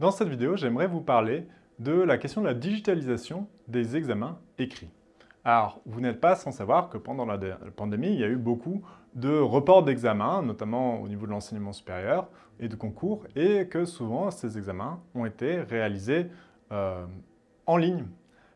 Dans cette vidéo, j'aimerais vous parler de la question de la digitalisation des examens écrits. Alors, vous n'êtes pas sans savoir que pendant la pandémie, il y a eu beaucoup de reports d'examens, notamment au niveau de l'enseignement supérieur et de concours, et que souvent, ces examens ont été réalisés euh, en ligne,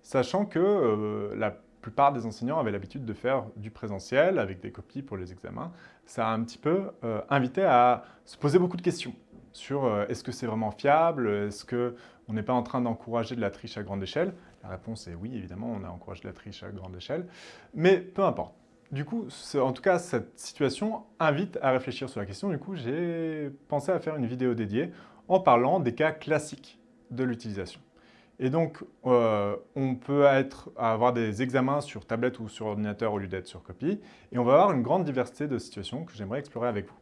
sachant que euh, la plupart des enseignants avaient l'habitude de faire du présentiel avec des copies pour les examens. Ça a un petit peu euh, invité à se poser beaucoup de questions sur euh, est-ce que c'est vraiment fiable, est-ce qu'on n'est pas en train d'encourager de la triche à grande échelle? La réponse est oui, évidemment, on a encouragé de la triche à grande échelle, mais peu importe. Du coup, en tout cas, cette situation invite à réfléchir sur la question. Du coup, j'ai pensé à faire une vidéo dédiée en parlant des cas classiques de l'utilisation. Et donc, euh, on peut avoir des examens sur tablette ou sur ordinateur au lieu d'être sur copie. Et on va avoir une grande diversité de situations que j'aimerais explorer avec vous.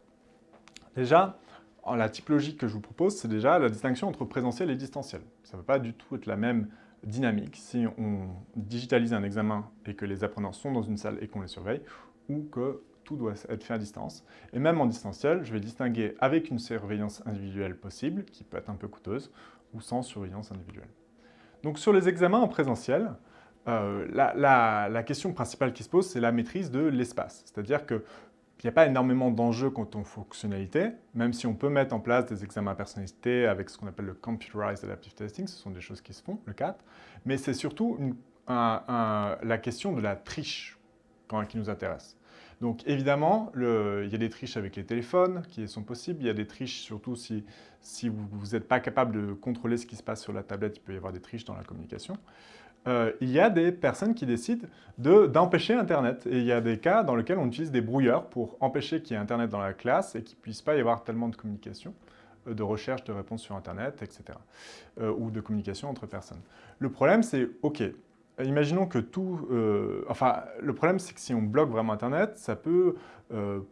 Déjà, la typologie que je vous propose, c'est déjà la distinction entre présentiel et distanciel. Ça ne va pas du tout être la même dynamique si on digitalise un examen et que les apprenants sont dans une salle et qu'on les surveille, ou que tout doit être fait à distance. Et même en distanciel, je vais distinguer avec une surveillance individuelle possible, qui peut être un peu coûteuse, ou sans surveillance individuelle. Donc sur les examens en présentiel, euh, la, question principale qui se pose, c'est la maîtrise de l'espace. C'est-à-dire qu'il n'y a pas énormément d'enjeux quant aux fonctionnalités, même si on peut mettre en place des examens à personnalité avec ce qu'on appelle le Computerized Adaptive Testing, ce sont des choses qui se font, le CAT, mais c'est surtout la question de la triche qui nous intéresse. Donc évidemment, il y a des triches avec les téléphones qui sont possibles, il y a des triches surtout si, vous n'êtes pas capable de contrôler ce qui se passe sur la tablette, il peut y avoir des triches dans la communication. Euh, il y a des personnes qui décident d'empêcher Internet. Et il y a des cas dans lesquels on utilise des brouilleurs pour empêcher qu'il y ait Internet dans la classe et qu'il ne puisse pas y avoir tellement de communication, euh, de recherche de réponses sur Internet, etc. Euh, ou de communication entre personnes. Le problème, c'est, OK, imaginons que tout... Enfin, le problème, c'est que si on bloque vraiment Internet, ça peut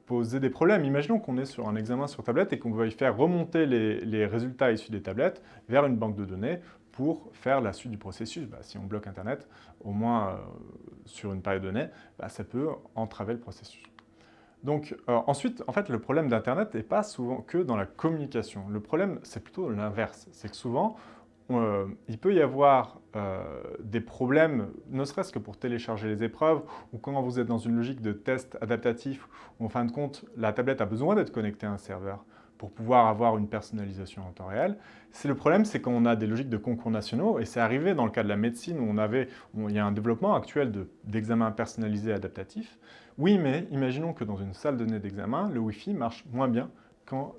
poser des problèmes. Imaginons qu'on est sur un examen sur tablette et qu'on veuille faire remonter les, résultats issus des tablettes vers une banque de données pour faire la suite du processus. Bah, si on bloque Internet, au moins euh, sur une période donnée, bah, ça peut entraver le processus. Donc ensuite, en fait, le problème d'Internet n'est pas souvent que dans la communication. Le problème, c'est plutôt l'inverse. C'est que souvent, euh, il peut y avoir euh, des problèmes, ne serait-ce que pour télécharger les épreuves, ou quand vous êtes dans une logique de test adaptatif, où en fin de compte, la tablette a besoin d'être connectée à un serveur pour pouvoir avoir une personnalisation en temps réel. le problème, c'est quand on a des logiques de concours nationaux, et c'est arrivé dans le cas de la médecine, où on avait, il y a un développement actuel d'examen personnalisé adaptatif. Oui, mais imaginons que dans une salle de données d'examen, le Wi-Fi marche moins bien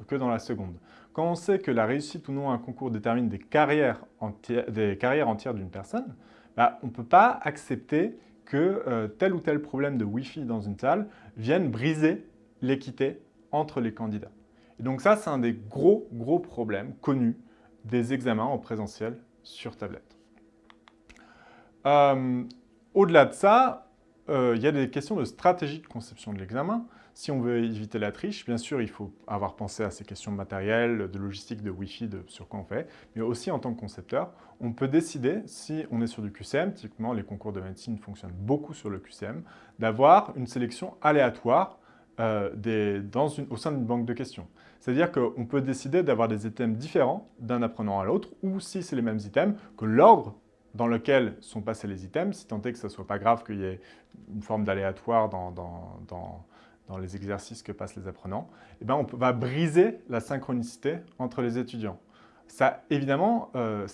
que dans la seconde. Quand on sait que la réussite ou non à un concours détermine des carrières, entières, des carrières entières d'une personne, bah, on ne peut pas accepter que euh, tel ou tel problème de Wi-Fi dans une salle vienne briser l'équité entre les candidats. Et donc ça, c'est un des gros, gros problèmes connus des examens en présentiel sur tablette. Euh, au-delà de ça, euh, il y a des questions de stratégie de conception de l'examen. Si on veut éviter la triche, bien sûr, il faut avoir pensé à ces questions matérielles, de logistique, de Wi-Fi, de sur quoi on fait, mais aussi en tant que concepteur, on peut décider, si on est sur du QCM, typiquement les concours de médecine fonctionnent beaucoup sur le QCM, d'avoir une sélection aléatoire euh, au sein d'une banque de questions. C'est-à-dire qu'on peut décider d'avoir des items différents d'un apprenant à l'autre, ou si c'est les mêmes items, que l'ordre dans lequel sont passés les items, si tant est que ce ne soit pas grave qu'il y ait une forme d'aléatoire dans, dans les exercices que passent les apprenants, eh ben on va briser la synchronicité entre les étudiants. Évidemment, euh,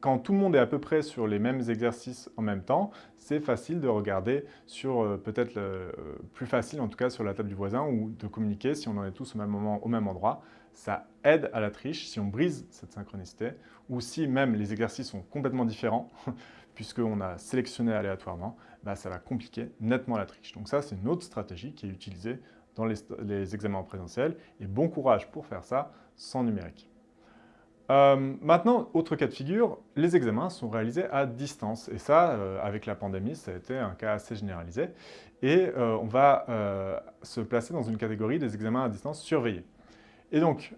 quand tout le monde est à peu près sur les mêmes exercices en même temps, c'est facile de regarder sur, euh, peut-être euh, plus facile en tout cas sur la table du voisin ou de communiquer si on en est tous au même moment, au même endroit. Ça aide à la triche si on brise cette synchronicité ou si même les exercices sont complètement différents puisqu'on a sélectionné aléatoirement, bah, ça va compliquer nettement la triche. Donc ça, c'est une autre stratégie qui est utilisée dans les, examens en présentiel. Et bon courage pour faire ça sans numérique. Euh, maintenant, autre cas de figure, les examens sont réalisés à distance. Et ça, euh, avec la pandémie, ça a été un cas assez généralisé. Et euh, on va se placer dans une catégorie des examens à distance surveillés. Et donc,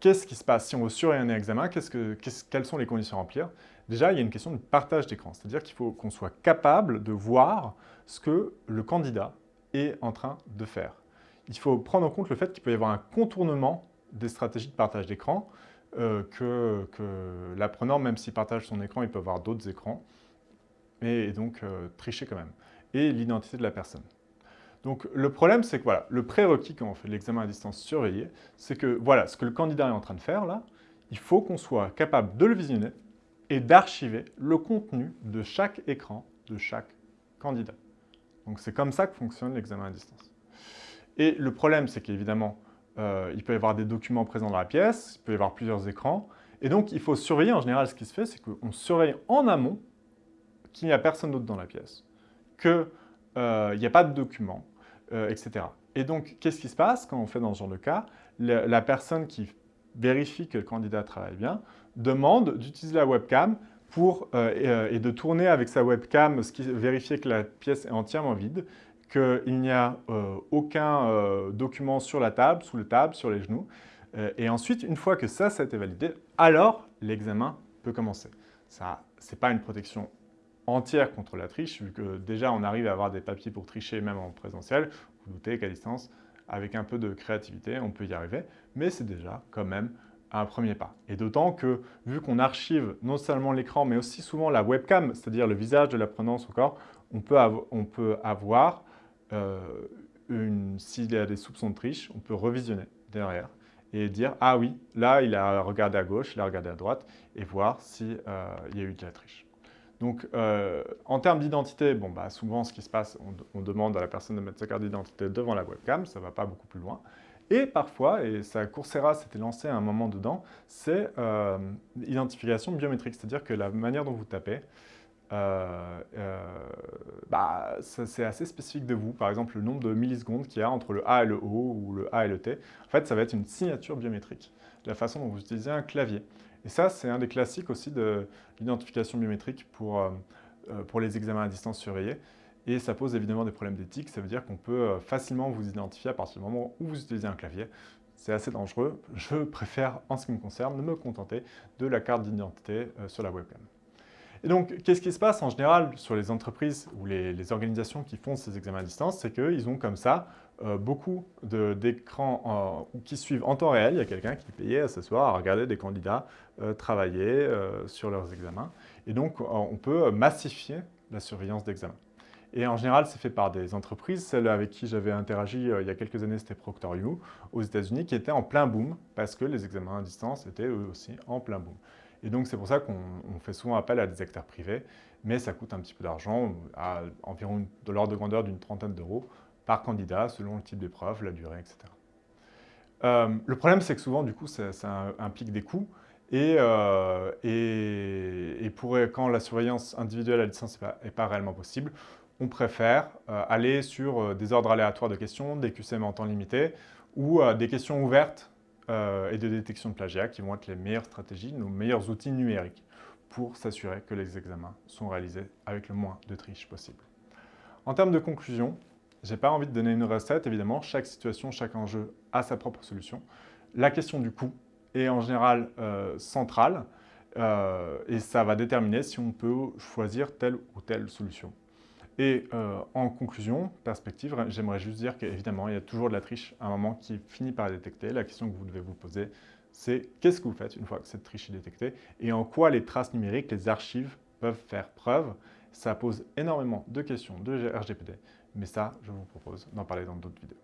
qu'est-ce qui se passe si on veut surveiller un examen? Quelles sont les conditions à remplir? Déjà, il y a une question de partage d'écran, c'est-à-dire qu'il faut qu'on soit capable de voir ce que le candidat est en train de faire. Il faut prendre en compte le fait qu'il peut y avoir un contournement des stratégies de partage d'écran. Euh, que, l'apprenant, même s'il partage son écran, il peut avoir d'autres écrans, et, donc euh, tricher quand même. Et l'identité de la personne. Donc le problème, c'est que voilà, le prérequis quand on fait l'examen à distance surveillé, c'est que voilà, ce que le candidat est en train de faire là, il faut qu'on soit capable de le visionner et d'archiver le contenu de chaque écran de chaque candidat. Donc c'est comme ça que fonctionne l'examen à distance. Et le problème, c'est qu'évidemment, euh, il peut y avoir des documents présents dans la pièce, il peut y avoir plusieurs écrans, et donc il faut surveiller, en général ce qui se fait, c'est qu'on surveille en amont qu'il n'y a personne d'autre dans la pièce, qu'il euh, n'y a pas de documents, euh, etc. Et donc, qu'est-ce qui se passe quand on fait dans ce genre de cas? La, personne qui vérifie que le candidat travaille bien demande d'utiliser la webcam pour, et, de tourner avec sa webcam, vérifier que la pièce est entièrement vide, qu'il n'y a euh, aucun euh, document sur la table, sous la table, sur les genoux. Euh, et ensuite, une fois que ça, ça a été validé, alors l'examen peut commencer. Ça, ce n'est pas une protection entière contre la triche, vu que déjà on arrive à avoir des papiers pour tricher même en présentiel. Vous doutez qu'à distance, avec un peu de créativité, on peut y arriver, mais c'est déjà quand même un premier pas. Et d'autant que, vu qu'on archive non seulement l'écran, mais aussi souvent la webcam, c'est-à-dire le visage de l'apprenant, son corps, on peut, on peut avoir euh, s'il y a des soupçons de triche, on peut revisionner derrière et dire « Ah oui, là, il a regardé à gauche, il a regardé à droite » et voir s'il euh, y a eu de la triche. Donc, euh, en termes d'identité, bon, bah, souvent, ce qui se passe, on, demande à la personne de mettre sa carte d'identité devant la webcam, ça ne va pas beaucoup plus loin. Et parfois, et ça Coursera s'était lancé à un moment dedans, c'est l'identification biométrique, c'est-à-dire que la manière dont vous tapez, euh, euh, bah, c'est assez spécifique de vous. Par exemple, le nombre de millisecondes qu'il y a entre le A et le O ou le A et le T. En fait, ça va être une signature biométrique, la façon dont vous utilisez un clavier. Et ça, c'est un des classiques aussi de l'identification biométrique pour, euh, pour les examens à distance surveillés. Et ça pose évidemment des problèmes d'éthique. Ça veut dire qu'on peut facilement vous identifier à partir du moment où vous utilisez un clavier. C'est assez dangereux. Je préfère, en ce qui me concerne, me contenter de la carte d'identité sur la webcam. Et donc, qu'est-ce qui se passe en général sur les entreprises ou les, organisations qui font ces examens à distance? C'est qu'ils ont comme ça euh, beaucoup d'écrans qui suivent en temps réel. Il y a quelqu'un qui payé à s'asseoir à regarder des candidats euh, travailler euh, sur leurs examens. Et donc, on peut massifier la surveillance d'examen. Et en général, c'est fait par des entreprises. Celle avec qui j'avais interagi il y a quelques années, c'était Procter aux États-Unis, qui était en plein boom parce que les examens à distance étaient eux aussi en plein boom. Et donc, c'est pour ça qu'on fait souvent appel à des acteurs privés, mais ça coûte un petit peu d'argent, à environ de l'ordre de grandeur d'une trentaine d'euros par candidat, selon le type d'épreuve, la durée, etc. Euh, le problème, c'est que souvent, du coup, ça, implique des coûts, et, euh, et, pour, quand la surveillance individuelle à distance n'est pas, réellement possible, on préfère euh, aller sur des ordres aléatoires de questions, des QCM en temps limité, ou des questions ouvertes et de détection de plagiat qui vont être les meilleures stratégies, nos meilleurs outils numériques pour s'assurer que les examens sont réalisés avec le moins de triche possible. En termes de conclusion, je n'ai pas envie de donner une recette, évidemment, chaque situation, chaque enjeu a sa propre solution. La question du coût est en général euh, centrale euh, et ça va déterminer si on peut choisir telle ou telle solution. Et euh, en conclusion, perspective, j'aimerais juste dire qu'évidemment, il y a toujours de la triche à un moment qui finit par détecter. La question que vous devez vous poser, c'est qu'est-ce que vous faites une fois que cette triche est détectée et en quoi les traces numériques, les archives peuvent faire preuve. Ça pose énormément de questions de RGPD, mais ça, je vous propose d'en parler dans d'autres vidéos.